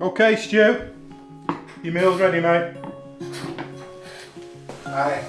Okay, Stu. Your meal's ready, mate. Aye.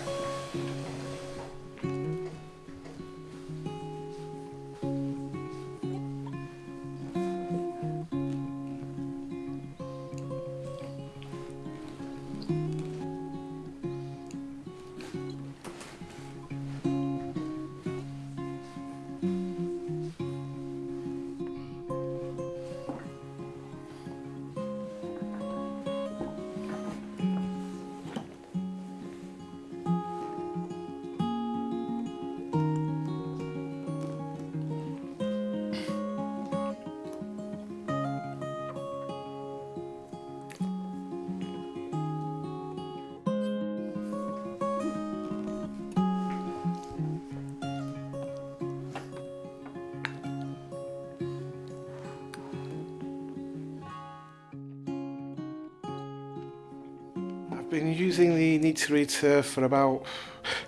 Been using the Neater Eater uh, for about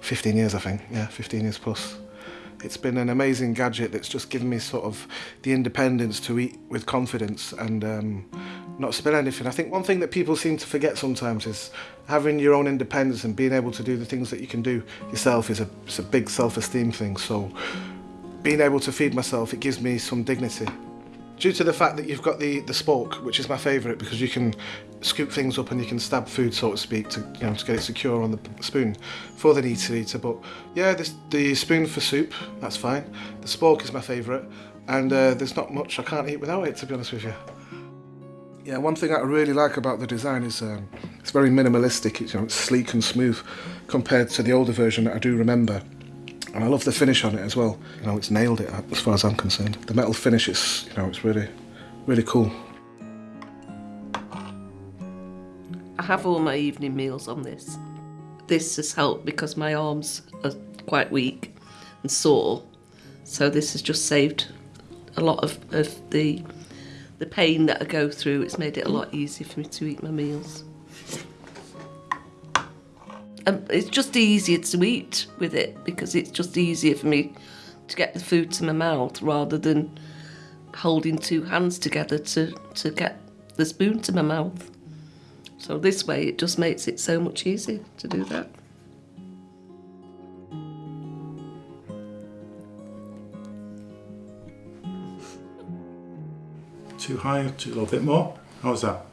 15 years, I think. Yeah, 15 years plus. It's been an amazing gadget that's just given me sort of the independence to eat with confidence and um, not spill anything. I think one thing that people seem to forget sometimes is having your own independence and being able to do the things that you can do yourself is a, it's a big self-esteem thing. So being able to feed myself, it gives me some dignity. Due to the fact that you've got the, the spork, which is my favourite because you can scoop things up and you can stab food, so to speak, to, you know, to get it secure on the spoon for the Neater Eater. But yeah, this, the spoon for soup, that's fine. The spork is my favourite, and uh, there's not much I can't eat without it, to be honest with you. Yeah, one thing I really like about the design is um, it's very minimalistic. It's, you know, it's sleek and smooth compared to the older version that I do remember. And I love the finish on it as well. You know, it's nailed it as far as I'm concerned. The metal finish is, you know, it's really, really cool. I have all my evening meals on this. This has helped because my arms are quite weak and sore, so this has just saved a lot of, of the the pain that I go through. It's made it a lot easier for me to eat my meals. And it's just easier to eat with it because it's just easier for me to get the food to my mouth rather than holding two hands together to, to get the spoon to my mouth. So this way it just makes it so much easier to do that. Too high, too, a little bit more. How's that?